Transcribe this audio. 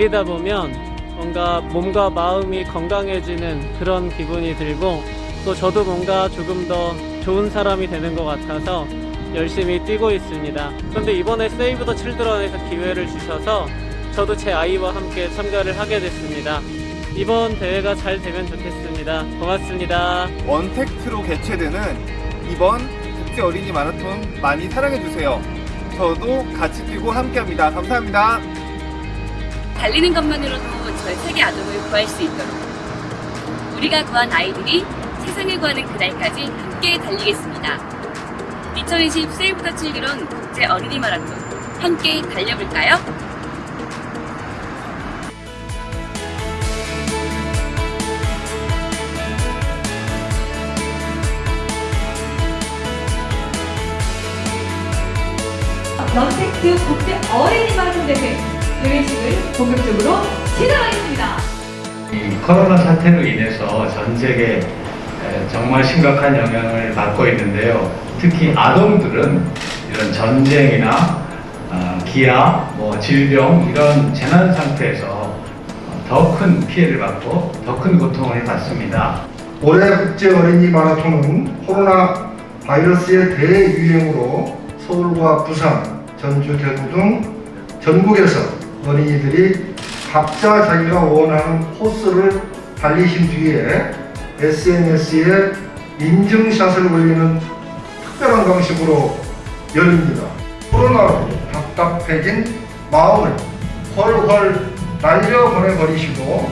달리다 보면 뭔가 몸과 마음이 건강해지는 그런 기분이 들고 또 저도 뭔가 조금 더 좋은 사람이 되는 것 같아서 열심히 뛰고 있습니다. 그런데 이번에 세이브 더 칠드런에서 기회를 주셔서 저도 제 아이와 함께 참가를 하게 됐습니다. 이번 대회가 잘 되면 좋겠습니다. 고맙습니다. 원택트로 개최되는 이번 국제 어린이 마라톤 많이 사랑해주세요. 저도 같이 뛰고 함께합니다. 감사합니다. 달리는 것만으로도 전 세계 아동을 구할 수 있도록 우리가 구한 아이들이 세상을 구하는 그날까지 함께 달리겠습니다. 2020 세이브 더 칠드런 국제 어린이 마라톤 함께 달려볼까요? 런텍트 국제 어린이 마라톤 대회 대회식을 본격적으로 시작하겠습니다. 이 코로나 사태로 인해서 전 세계 에, 정말 심각한 영향을 받고 있는데요. 특히 아동들은 이런 전쟁이나 어, 기아, 뭐 질병 이런 재난 상태에서 더 큰 피해를 받고 더 큰 고통을 받습니다. 올해 국제 어린이 마라톤은 코로나 바이러스의 대유행으로 서울과 부산, 전주, 대구 등 전국에서 어린이들이 각자 자기가 원하는 코스를 달리신 뒤에 SNS에 인증샷을 올리는 특별한 방식으로 열립니다. 코로나로 답답해진 마음을 훨훨 날려보내버리시고